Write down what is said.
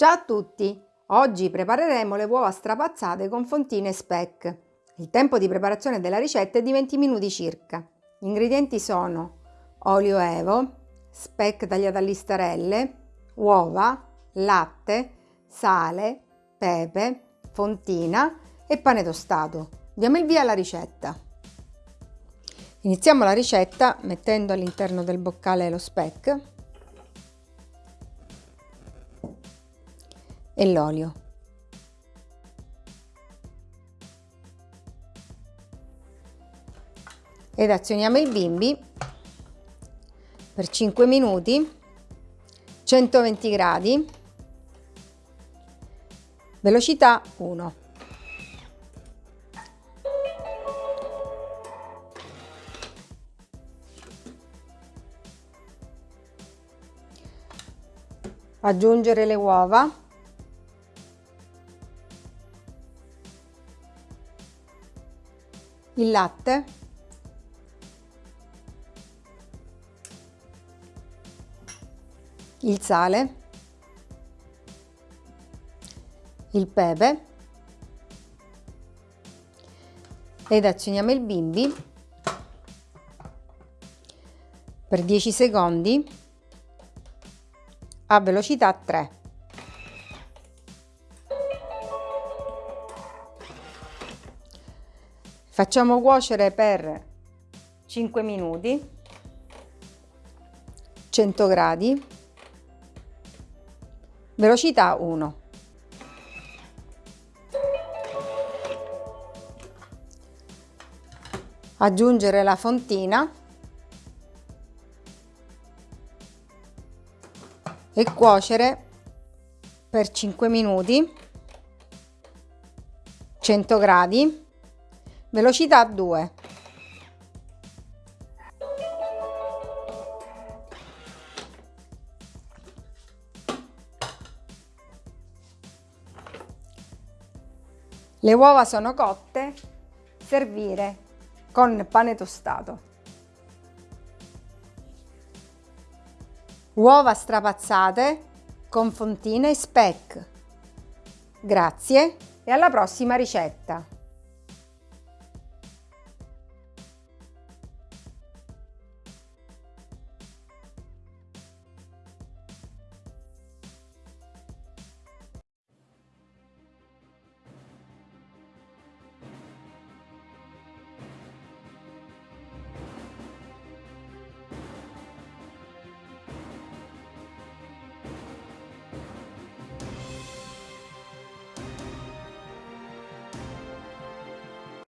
Ciao a tutti! Oggi prepareremo le uova strapazzate con fontine speck. Il tempo di preparazione della ricetta è di 20 minuti circa. Gli ingredienti sono olio evo, speck tagliato a listarelle, uova, latte, sale, pepe, fontina e pane tostato. Diamo il via alla ricetta. Iniziamo la ricetta mettendo all'interno del boccale lo speck e l'olio. Ed azioniamo il bimbi per 5 minuti, 120 gradi, velocità 1. Aggiungere le uova il latte, il sale, il pepe. Ed azioniamo il bimbi. Per 10 secondi. A velocità 3. Facciamo cuocere per 5 minuti, 100 gradi, velocità 1. Aggiungere la fontina. E cuocere per 5 minuti, 100 gradi, velocità 2 Le uova sono cotte, servire con pane tostato. Uova strapazzate con fontine e speck. Grazie e alla prossima ricetta!